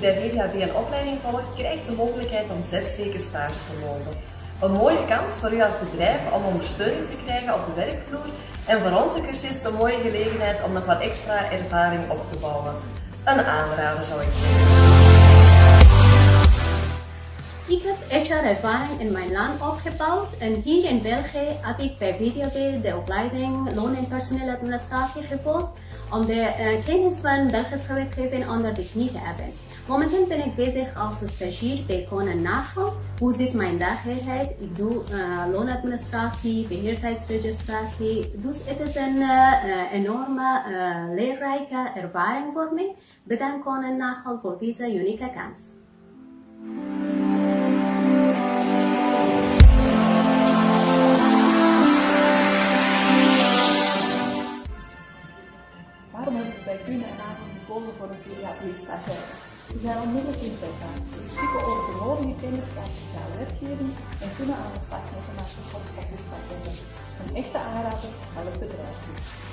bij VDHB een opleiding volgt, krijgt de mogelijkheid om zes weken stage te lopen. Een mooie kans voor u als bedrijf om ondersteuning te krijgen op de werkvloer en voor onze cursist een mooie gelegenheid om nog wat extra ervaring op te bouwen. Een aanrader zou ik zeggen. Ik heb HR-ervaring in mijn land opgebouwd en hier in België heb ik bij VDB de opleiding Loon- en Personeeladministratie gevolgd om de uh, kennis van Belgische wetgeving onder de knie te hebben. Momenteel ben ik bezig als stagiair bij Konen Nagel. Hoe zit mijn dagelijkheid? Ik doe uh, loonadministratie, beheerheidsregistratie. Dus het is een uh, enorme leerrijke ervaring voor mij. Bedankt Konen Nagel voor deze unieke kans. Waarom heb ik bij Kuhne en Nagel gekozen voor een VDHB-stagiair? Ze zijn onmiddellijk inzetbaar. Ze beschikken over de nodige kennis van sociale wetgeving en kunnen aan de slag met een Office pakketten. Een echte aanrader van het bedrijf dus.